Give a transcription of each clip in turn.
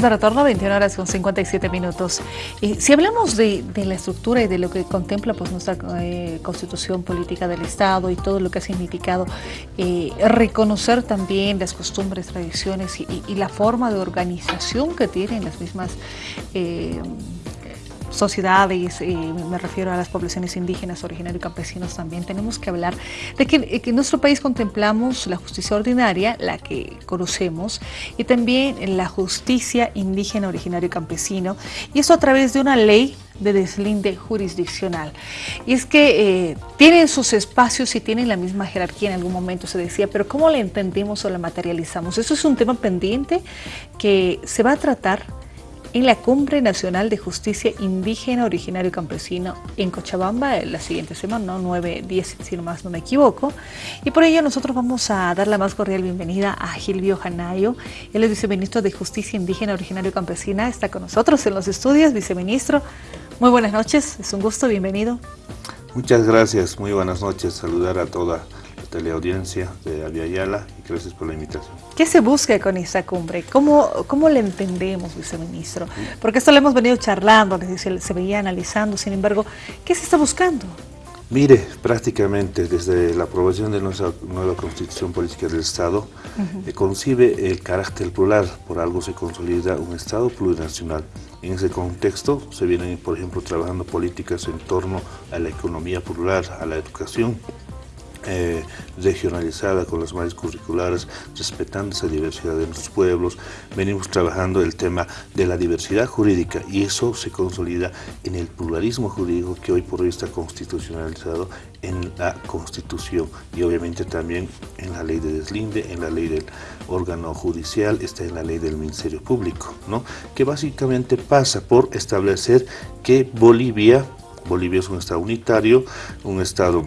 de retorno a 21 horas con 57 minutos. Y si hablamos de, la estructura y de lo que contempla pues, nuestra eh, constitución política del Estado y todo lo que ha significado, eh, reconocer también las costumbres, tradiciones y, la forma de organización que tienen las mismas eh, sociedades, eh, me refiero a las poblaciones indígenas, originarios y campesinos también, tenemos que hablar de que, eh, en nuestro país contemplamos la justicia ordinaria, la que conocemos, y también la justicia indígena, originario y campesino, y eso a través de una ley de deslinde jurisdiccional. Y es que eh, tienen sus espacios y tienen la misma jerarquía en algún momento, se decía, pero ¿cómo la entendemos o la materializamos? Eso es un tema pendiente que se va a tratar en la Cumbre Nacional de Justicia Indígena, Originario Campesino en Cochabamba la siguiente semana, ¿no? 9, 10, si no más no me equivoco. Y por ello nosotros vamos a dar la más cordial bienvenida a Gilvio Janayo. Él es viceministro de Justicia Indígena, Originario y Campesina. Está con nosotros en los estudios, viceministro. Muy buenas noches, es un gusto, bienvenido. Muchas gracias, muy buenas noches. Saludar a toda teleaudiencia de Aviala y gracias por la invitación. ¿Qué se busca con esta cumbre? ¿Cómo, cómo le entendemos, viceministro? Porque esto lo hemos venido charlando, se veía analizando, sin embargo, ¿qué se está buscando? Mire, prácticamente desde la aprobación de nuestra nueva Constitución Política del Estado, uh concibe el carácter plural, por algo se consolida un Estado plurinacional. En ese contexto se vienen, por ejemplo, trabajando políticas en torno a la economía plural, a la educación, eh, regionalizada con las mallas curriculares, respetando esa diversidad de nuestros pueblos. Venimos trabajando el tema de la diversidad jurídica y eso se consolida en el pluralismo jurídico que hoy por hoy está constitucionalizado en la Constitución y obviamente también en la ley de deslinde, en la ley del órgano judicial, está en la ley del Ministerio Público, ¿no? que básicamente pasa por establecer que Bolivia, Bolivia es un estado unitario, un estado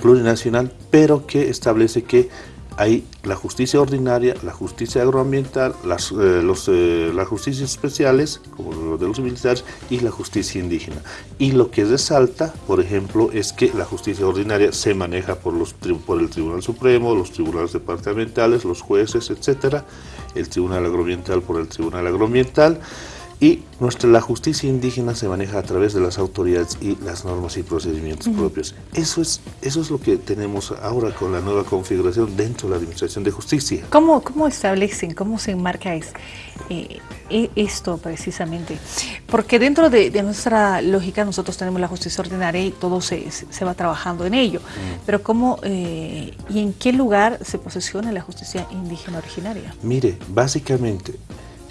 plurinacional, pero que establece que hay la justicia ordinaria, la justicia agroambiental, las, eh, los, eh, las justicias especiales, como de los militares, y la justicia indígena. Y lo que resalta, por ejemplo, es que la justicia ordinaria se maneja por, los, por el Tribunal Supremo, los tribunales departamentales, los jueces, etcétera, el Tribunal Agroambiental por el Tribunal Agroambiental, y nuestra, la justicia indígena se maneja a través de las autoridades y las normas y procedimientos propios. Eso es, eso es lo que tenemos ahora con la nueva configuración dentro de la Administración de Justicia. ¿Cómo, cómo establecen, cómo se enmarca es, eh, e, esto precisamente? Porque dentro de, nuestra lógica nosotros tenemos la justicia ordinaria y todo se, se va trabajando en ello. Pero ¿cómo eh, y en qué lugar se posiciona la justicia indígena originaria? Mire, básicamente,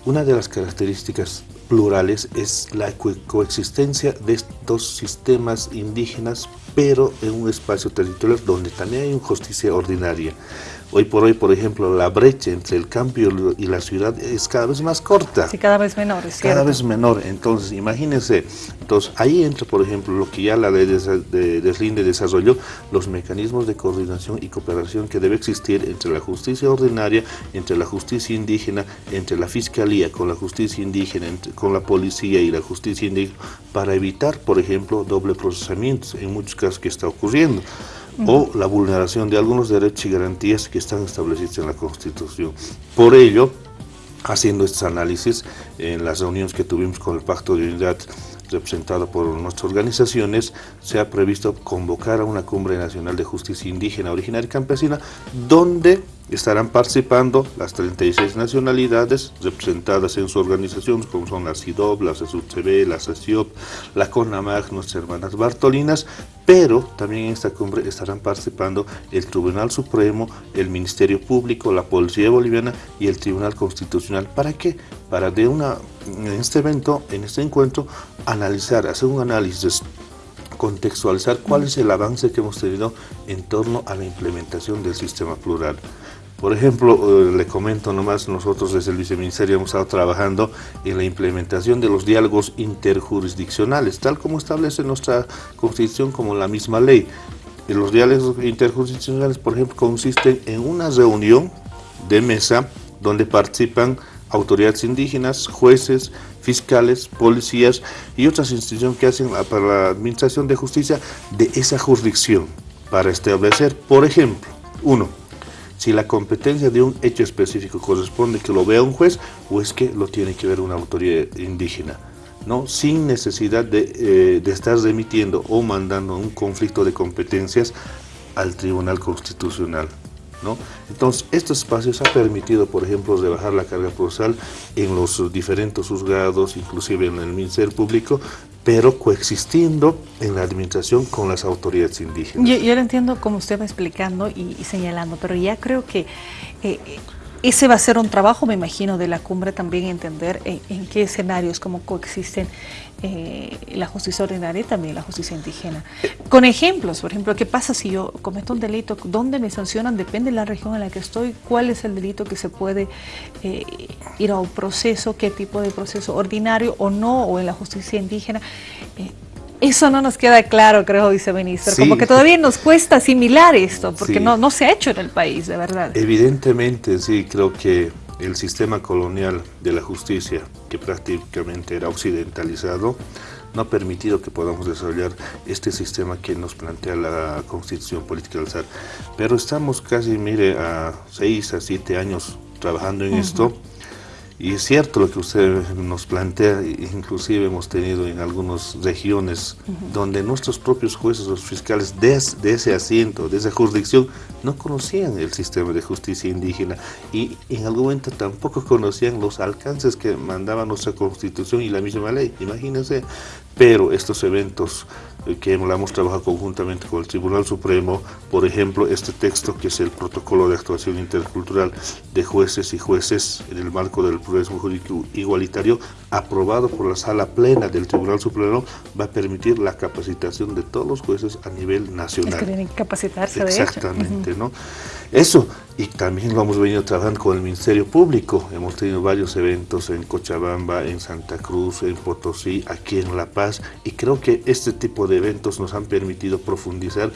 una de las características plurales es la coexistencia de estos sistemas indígenas, pero en un espacio territorial donde también hay una justicia ordinaria. Hoy por hoy, por ejemplo, la brecha entre el campo y la ciudad es cada vez más corta. Sí, cada vez menor, es Cada vez menor. Entonces, imagínense. Entonces, ahí entra, por ejemplo, lo que ya la ley de Deslinde desarrolló, los mecanismos de coordinación y cooperación que debe existir entre la justicia ordinaria, entre la justicia indígena, entre la fiscalía con la justicia indígena, con la policía y la justicia indígena, para evitar, por ejemplo, doble procesamiento, en muchos casos que está ocurriendo o la vulneración de algunos derechos y garantías que están establecidos en la Constitución. Por ello, haciendo estos análisis en las reuniones que tuvimos con el Pacto de Unidad representado por nuestras organizaciones, se ha previsto convocar a una cumbre nacional de justicia indígena, originaria y campesina, donde estarán participando las 36 nacionalidades representadas en su organización, como son la CIDOB, la CESUCB, la CESIOP, la CONAMAG, nuestras hermanas Bartolinas, pero también en esta cumbre estarán participando el Tribunal Supremo, el Ministerio Público, la Policía Boliviana y el Tribunal Constitucional. ¿Para qué? Para de una, en este evento, en este encuentro, analizar, hacer un análisis contextualizar cuál es el avance que hemos tenido en torno a la implementación del sistema plural. Por ejemplo, eh, le comento nomás, nosotros desde el Viceministerio hemos estado trabajando en la implementación de los diálogos interjurisdiccionales, tal como establece nuestra Constitución como la misma ley. Los diálogos interjurisdiccionales, por ejemplo, consisten en una reunión de mesa donde participan autoridades indígenas, jueces, fiscales, policías y otras instituciones que hacen para la administración de justicia de esa jurisdicción para establecer, por ejemplo, uno, si la competencia de un hecho específico corresponde que lo vea un juez o es que lo tiene que ver una autoridad indígena. ¿no? sin necesidad de, eh, de estar remitiendo o mandando un conflicto de competencias al Tribunal Constitucional. ¿no? Entonces, estos espacios ha permitido, por ejemplo, rebajar la carga procesal en los diferentes juzgados, inclusive en el Ministerio Público, pero coexistiendo en la administración con las autoridades indígenas. Yo, yo lo entiendo como usted va explicando y, y señalando, pero ya creo que eh, ese va a ser un trabajo, me imagino, de la cumbre también entender en, qué escenarios, cómo coexisten eh, la justicia ordinaria y también la justicia indígena. Con ejemplos, por ejemplo, ¿qué pasa si yo cometo un delito? ¿Dónde me sancionan? Depende de la región en la que estoy. ¿Cuál es el delito que se puede eh, ir a un proceso? ¿Qué tipo de proceso? ¿Ordinario o no? ¿O en la justicia indígena? Eh, eso no nos queda claro, creo, viceministro. Sí. Como que todavía nos cuesta asimilar esto, porque sí. no, no se ha hecho en el país, de verdad. Evidentemente, sí, creo que el sistema colonial de la justicia, que prácticamente era occidentalizado, no ha permitido que podamos desarrollar este sistema que nos plantea la Constitución Política del SAR. Pero estamos casi, mire, a seis, a siete años trabajando en uh -huh. esto y es cierto lo que usted nos plantea, inclusive hemos tenido en algunas regiones uh -huh. donde nuestros propios jueces, los fiscales de, de, ese asiento, de esa jurisdicción, no conocían el sistema de justicia indígena y en algún momento tampoco conocían los alcances que mandaba nuestra constitución y la misma ley. Imagínense, pero estos eventos eh, que hemos trabajado conjuntamente con el Tribunal Supremo, por ejemplo, este texto que es el protocolo de actuación intercultural de jueces y jueces en el marco del pluralismo jurídico igualitario, aprobado por la sala plena del Tribunal Supremo, va a permitir la capacitación de todos los jueces a nivel nacional. Es que tienen que capacitarse Exactamente, de hecho. ¿no? Eso, y también lo hemos venido trabajando con el Ministerio Público. Hemos tenido varios eventos en Cochabamba, en Santa Cruz, en Potosí, aquí en La Paz, y creo que este tipo de eventos nos han permitido profundizar,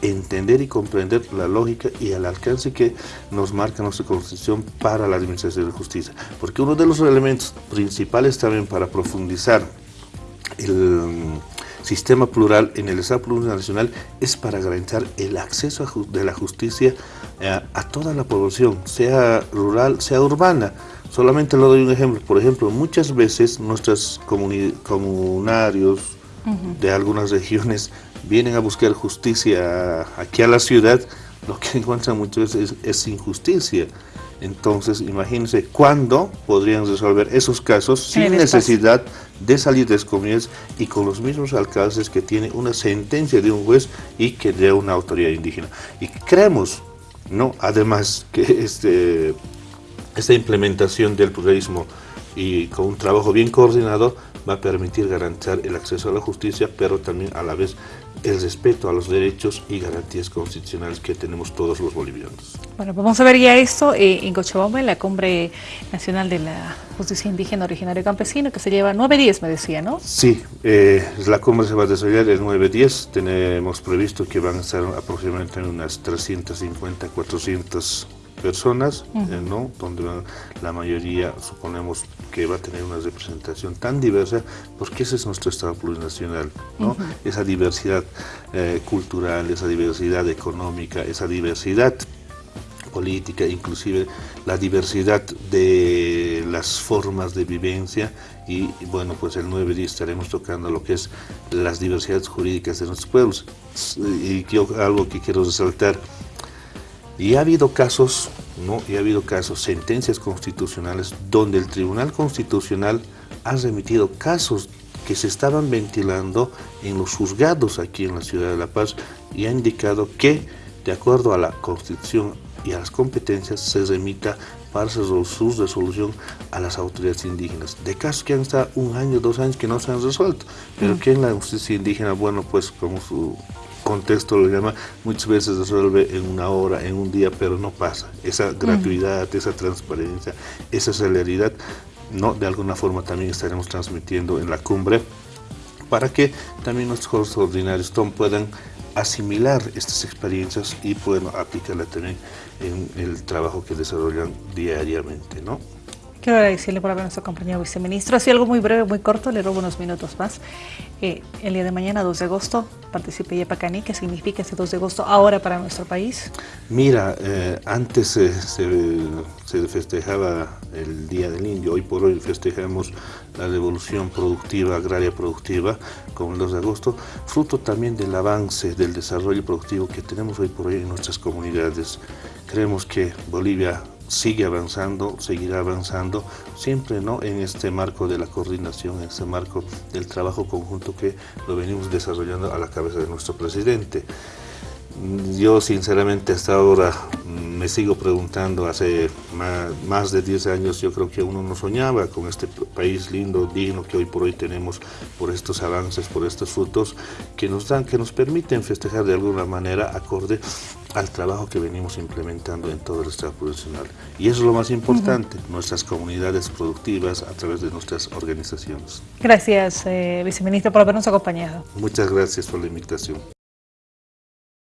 entender y comprender la lógica y el alcance que nos marca nuestra Constitución para la Administración de Justicia. Porque uno de los elementos principales también para profundizar el sistema plural en el Estado plurinacional es para garantizar el acceso a, de la justicia a, a toda la población, sea rural, sea urbana. Solamente le doy un ejemplo. Por ejemplo, muchas veces nuestros comunarios uh -huh. de algunas regiones vienen a buscar justicia aquí a la ciudad, lo que encuentran muchas veces es, es injusticia. Entonces, imagínense cuándo podrían resolver esos casos sin necesidad de salir de comunidades y con los mismos alcances que tiene una sentencia de un juez y que de una autoridad indígena. Y creemos, ¿no? además, que este, esta implementación del pluralismo y con un trabajo bien coordinado va a permitir garantizar el acceso a la justicia, pero también a la vez el respeto a los derechos y garantías constitucionales que tenemos todos los bolivianos. Bueno, pues vamos a ver ya esto eh, en Cochabamba, en la Cumbre Nacional de la Justicia Indígena Originaria Campesina, que se lleva 9-10, me decía, ¿no? Sí, eh, la cumbre se va a desarrollar el 9-10, tenemos previsto que van a estar aproximadamente unas 350, 400 personas, uh -huh. eh, ¿no? donde la mayoría suponemos que va a tener una representación tan diversa, porque ese es nuestro Estado plurinacional, ¿no? Uh -huh. esa diversidad eh, cultural, esa diversidad económica, esa diversidad política, inclusive la diversidad de las formas de vivencia y bueno, pues el 9 día estaremos tocando lo que es las diversidades jurídicas de nuestros pueblos. Y yo, algo que quiero resaltar, y ha habido casos, ¿no? Y ha habido casos, sentencias constitucionales, donde el Tribunal Constitucional ha remitido casos que se estaban ventilando en los juzgados aquí en la ciudad de La Paz y ha indicado que, de acuerdo a la Constitución y a las competencias, se remita para su resolución a las autoridades indígenas. De casos que han estado un año, dos años que no se han resuelto, pero mm. que en la justicia indígena, bueno, pues como su contexto lo llama, muchas veces resuelve en una hora, en un día, pero no pasa. Esa gratuidad, esa transparencia, esa celeridad, no de alguna forma también estaremos transmitiendo en la cumbre para que también nuestros juegos ordinarios puedan asimilar estas experiencias y puedan aplicarla también en el trabajo que desarrollan diariamente, ¿no? Quiero agradecerle por habernos acompañado, viceministro. Así algo muy breve, muy corto, le robo unos minutos más. Eh, el día de mañana, 2 de agosto, participe Yepacaní. ¿Qué significa ese 2 de agosto ahora para nuestro país? Mira, eh, antes se, se, festejaba el Día del Indio, hoy por hoy festejamos la revolución productiva, agraria productiva, con el 2 de agosto, fruto también del avance, del desarrollo productivo que tenemos hoy por hoy en nuestras comunidades. Creemos que Bolivia sigue avanzando, seguirá avanzando, siempre ¿no? en este marco de la coordinación, en este marco del trabajo conjunto que lo venimos desarrollando a la cabeza de nuestro presidente. Yo sinceramente hasta ahora me sigo preguntando, hace más, de 10 años yo creo que uno no soñaba con este país lindo, digno que hoy por hoy tenemos por estos avances, por estos frutos que nos dan, que nos permiten festejar de alguna manera acorde al trabajo que venimos implementando en todo el Estado profesional. Y eso es lo más importante, nuestras comunidades productivas a través de nuestras organizaciones. Gracias, eh, viceministro, por habernos acompañado. Muchas gracias por la invitación.